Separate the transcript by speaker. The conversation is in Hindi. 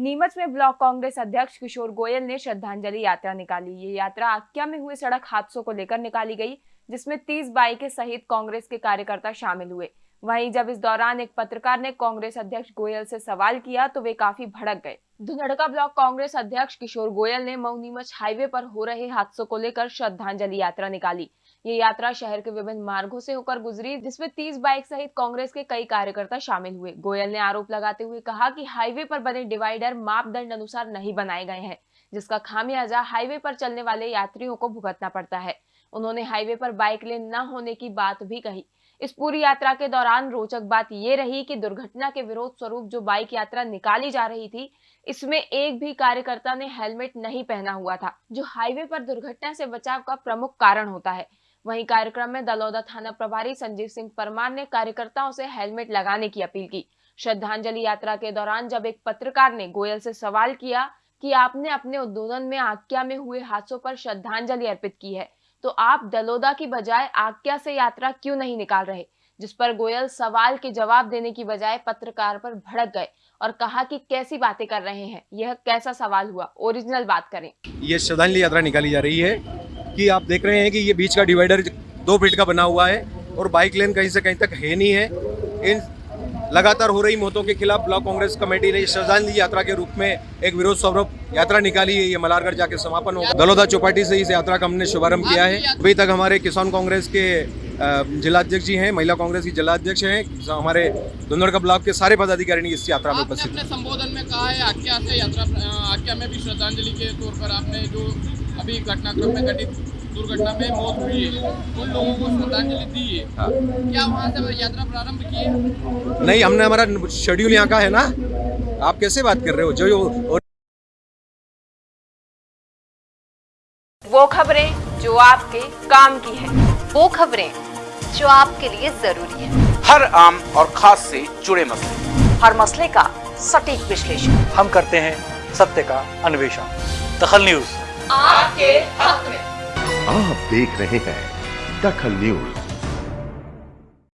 Speaker 1: नीमच में ब्लॉक कांग्रेस अध्यक्ष किशोर गोयल ने श्रद्धांजलि यात्रा निकाली। ये यात्रा आक्या में हुए सड़क हादसों को लेकर निकाली गई, जिसमें 30 बाइकें सहित कांग्रेस के कार्यकर्ता शामिल हुए। वहीं जब इस दौरान एक पत्रकार ने कांग्रेस अध्यक्ष गोयल से सवाल किया तो वे काफ़ी भड़क गए। धुनड़का ब्लॉक कांग्रेस अध्यक्ष किशोर गोयल ने मऊ नीमच हाईवे पर हो रहे हादसों को लेकर श्रद्धांजलि यात्रा निकाली। ये यात्रा शहर के विभिन्न मार्गों से होकर गुजरी, जिसमें 30 बाइक सहित कांग्रेस के कई कार्यकर्ता शामिल हुए। गोयल ने आरोप लगाते हुए कहा कि हाईवे पर बने डिवाइडर मापदंड अनुसार नहीं बनाए गए हैं, जिसका खामियाजा हाईवे पर चलने वाले यात्रियों को भुगतना पड़ता है। उन्होंने हाईवे पर बाइक लेन न होने की बात भी कही। इस पूरी यात्रा के दौरान रोचक बात ये रही कि दुर्घटना के विरोध स्वरूप जो बाइक यात्रा निकाली जा रही थी, इसमें एक भी कार्यकर्ता ने हेलमेट नहीं पहना हुआ था, जो हाईवे पर दुर्घटना से बचाव का प्रमुख कारण होता है। वहीं कार्यक्रम में दलौदा थाना प्रभारी संजीव सिंह परमार ने कार्यकर्ताओं से हेलमेट लगाने की अपील की। श्रद्धांजलि यात्रा के दौरान जब एक पत्रकार ने गोयल से सवाल किया कि आपने अपने उद्बोधन में आज्ञा में हुए हादसों पर श्रद्धांजलि अर्पित की है तो आप दलोदा की बजाय आज्ञा से यात्रा क्यों नहीं निकाल रहे? जिस पर गोयल सवाल के जवाब देने की बजाय पत्रकार पर भड़क गए और कहा कि कैसी बातें कर रहे हैं, यह कैसा सवाल हुआ? ओरिजिनल बात करें।
Speaker 2: ये श्रद्धांजलि यात्रा निकाली जा रही है। कि आप देख रहे हैं कि ये बीच का डिवाइडर दो फीट का बना हुआ है और बाइक लेन कहीं से कहीं तक है नहीं है। इन लगातार हो रही मौतों के खिलाफ ब्लॉक कांग्रेस कमेटी ने श्रद्धांजलि यात्रा के रूप में एक विरोध स्वरूप यात्रा निकाली है ये मलारगढ़ जाके समापन होगा दलोदा चौपाटी से इस यात्रा का हमने शुभारंभ किया है। अभी तक हमारे किसान कांग्रेस के जिलाध्यक्ष जी हैं महिला कांग्रेस की जिलाध्यक्ष हैं हमारे धुंधड़ ब्लॉक के सारे पदाधिकारी इस यात्रा में उपस्थित
Speaker 3: अपने संबोधन में कहा है आज्ञा से यात्रा आज्ञा में भी श्रद्धांजलि के तौर पर आपने जो अभी घटनाक्रम में घटित दुर्घटना में मौत हुई है। उन लोगों को श्रद्धांजलि दी है। हाँ। क्या वहाँ से यात्रा प्रारंभ की है
Speaker 2: नहीं हमने हमारा शेड्यूल यहाँ का है ना? आप कैसे बात कर रहे हो? जो और...
Speaker 1: वो खबरें जो आपके काम की है।
Speaker 4: वो खबरें जो आपके लिए ज़रूरी है।
Speaker 5: हर आम और खास से जुड़े मसले।
Speaker 4: हर मसले का सटीक विश्लेषण।
Speaker 6: हम करते हैं सत्य का अन्वेषण। दखल न्यूज़।
Speaker 4: आपके हक में।
Speaker 7: आप देख रहे हैं दखल न्यूज़।